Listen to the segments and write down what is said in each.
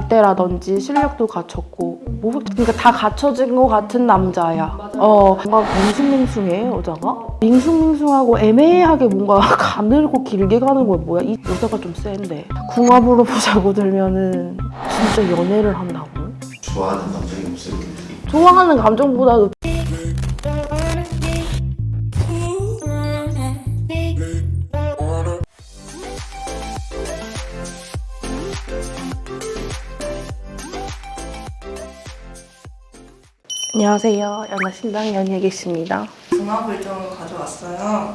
문대라든지 실력도 갖췄고 뭐 그러니까 다 갖춰진 것 같은 남자야. 어 뭔가 밍숭밍숭해 여자가. 밍숭밍숭하고 애매하게 뭔가 가늘고 길게 가는 거 뭐야? 이 여자가 좀 센데. 궁합으로 보자고 들면은 진짜 연애를 한다고? 좋아하는 감정이 없어요 좋아하는 감정보다도 안녕하세요. 연하 신당 연예계십니다. 궁합을 좀 가져왔어요.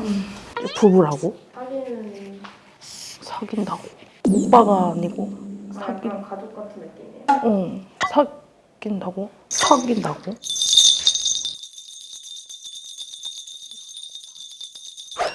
부부라고? 사귀는 사귄다고. 오빠가 아니고 사귄. 약간 가족 같은 느낌이에요. 응. 사귄다고? 사귄다고?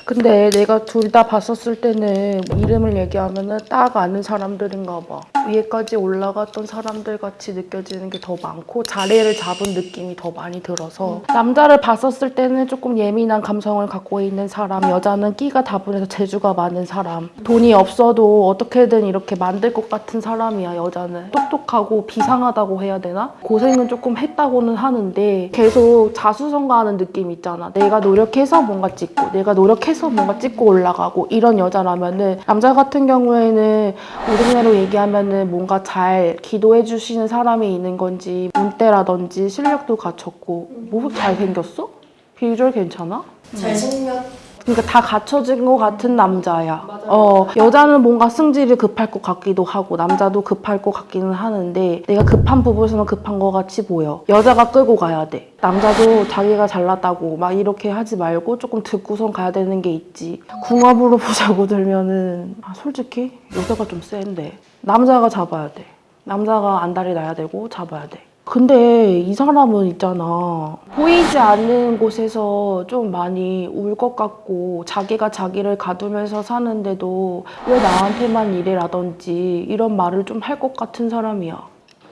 근데 내가 둘 다 봤었을 때는 이름을 얘기하면 은 딱 아는 사람들인가 봐. 위에까지 올라갔던 사람들 같이 느껴지는 게 더 많고 자리를 잡은 느낌이 더 많이 들어서 남자를 봤었을 때는 조금 예민한 감성을 갖고 있는 사람, 여자는 끼가 다분해서 재주가 많은 사람, 돈이 없어도 어떻게든 이렇게 만들 것 같은 사람이야 여자는. 똑똑하고 비상하다고 해야 되나? 고생은 조금 했다고는 하는데 계속 자수성가하는 느낌 있잖아. 내가 노력해서 뭔가 찍고 내가 노력해서 뭔가 찍고 올라가고 이런 여자라면은 남자 같은 경우에는 우리나라로 얘기하면 은 뭔가 잘 기도해 주시는 사람이 있는 건지 문대라든지 실력도 갖췄고 뭐 잘 생겼어? 비주얼 괜찮아? 잘생겼 그러니까 다 갖춰진 것 같은 남자야. 맞아요. 어, 여자는 뭔가 승질이 급할 것 같기도 하고 남자도 급할 것 같기는 하는데 내가 급한 부분에서는 급한 것 같이 보여. 여자가 끌고 가야 돼. 남자도 자기가 잘났다고 막 이렇게 하지 말고 조금 듣고선 가야 되는 게 있지. 궁합으로 보자고 들면은 아, 솔직히 여자가 좀 센데 남자가 잡아야 돼. 남자가 안달이 나야 되고 잡아야 돼. 근데 이 사람은 있잖아. 보이지 않는 곳에서 좀 많이 울 것 같고 자기가 자기를 가두면서 사는데도 왜 나한테만 이래라든지 이런 말을 좀 할 것 같은 사람이야.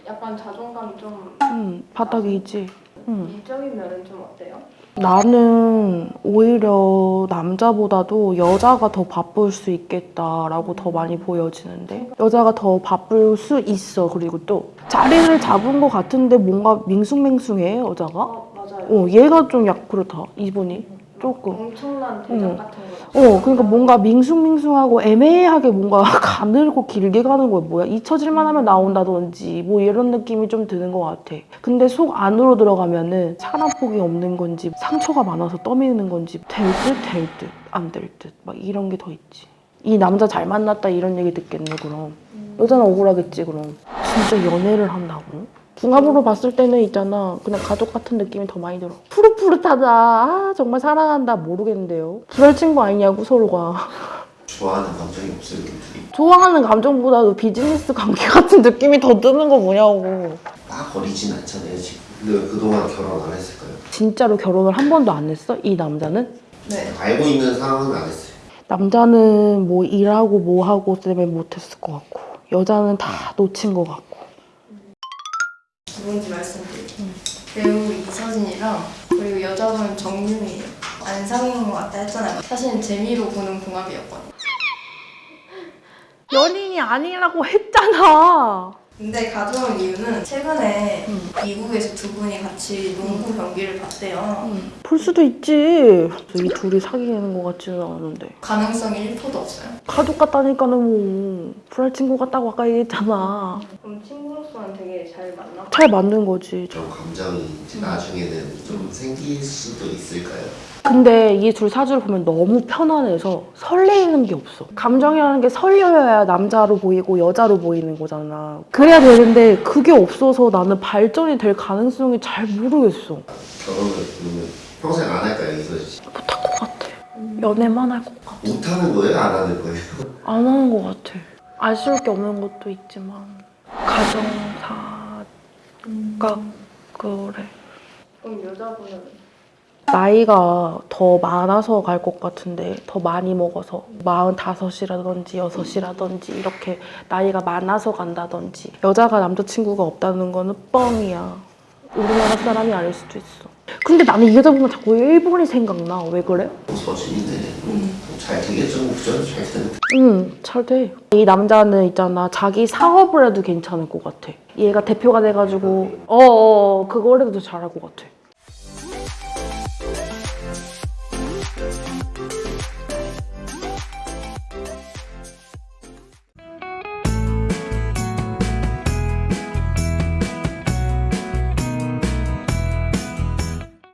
약간 자존감이 좀 음, 바닥이지. 음. 이적인 면은 좀 어때요? 나는 오히려 남자보다도 여자가 더 바쁠 수 있겠다라고 더 많이 보여지는데 여자가 더 바쁠 수 있어 그리고 또 자리를 잡은 것 같은데 뭔가 밍숭맹숭해 여자가 어 맞아요. 어 얘가 좀 약 그렇다 이분이 조금. 엄청난 대장 응. 같은 거. 어 그러니까 뭔가 밍숭밍숭하고 애매하게 뭔가 가늘고 길게 가는 거야 뭐야? 잊혀질만 하면 나온다든지 뭐 이런 느낌이 좀 드는 것 같아. 근데 속 안으로 들어가면은 사람 폭이 없는 건지 상처가 많아서 떠미는 건지 될 듯 될 듯 안 될 듯 막 이런 게 더 있지. 이 남자 잘 만났다 이런 얘기 듣겠네 그럼. 여자는 억울하겠지 그럼. 진짜 연애를 한다고? 궁합으로 봤을 때는 있잖아. 그냥 가족 같은 느낌이 더 많이 들어. 푸릇푸릇하다. 아 정말 사랑한다. 모르겠는데요. 불알 친구 아니냐고 서로가. 좋아하는 감정이 없어요 좋아하는 감정보다도 비즈니스 관계 같은 느낌이 더 드는 거 뭐냐고. 막 어리진 않잖아요 지금. 근데 그동안 결혼 안 했을까요? 진짜로 결혼을 한 번도 안 했어? 이 남자는? 네. 알고 있는 상황은 안 했어요. 남자는 뭐 일하고 뭐 하고 때문에 못했을 것 같고 여자는 다 놓친 것 같고 누군지 말씀드릴게요. 배우 이서진이랑 그리고 여자분 정유미예요. 안 사귀는 것 같다 했잖아요. 사실은 재미로 보는 궁합이었거든요. 연인이 아니라고 했잖아 근데 가져온 이유는 최근에 음. 미국에서 두 분이 같이 농구 경기를 봤대요. 볼 수도 있지 이 둘이 사귀는 것 같지는 않은데 가능성이 1%도 없어요. 가족 같다니까는 뭐 불알 친구 같다고 아까 얘기했잖아 그럼 친구로서는 되게 잘 만나? 잘 맞는 거지 좀 감정이 이제 나중에는 좀 생길 수도 있을까요? 근데 이 둘 사주를 보면 너무 편안해서 설레이는 게 없어. 감정이라는 게 설려야 남자로 보이고 여자로 보이는 거잖아. 그래야 되는데 그게 없어서 나는 발전이 될 가능성이 잘 모르겠어. 결혼을 그러면 평생 안 이서진 씨? 못할 것 같아. 연애만 할 것 같아. 못하는 거예요? 안 하는 거예요? 안 하는 것 같아. 아쉬울 게 없는 것도 있지만 가정사가 그래. 그럼 여자분은 나이가 더 많아서 갈 것 같은데 더 많이 먹어서 45이라든지 6이라든지 이렇게 나이가 많아서 간다든지 여자가 남자친구가 없다는 거는 뻥이야 우리나라 사람이 아닐 수도 있어 근데 나는 이 여자 보면 자꾸 일본이 생각나. 왜 그래? 서진이네. 잘 되겠죠? 잘 되는. 응, 잘 돼. 이 남자는 있잖아. 자기 사업을 해도 괜찮을 것 같아. 얘가 대표가 돼가지고, 어어, 그걸 해도 잘할 것 같아.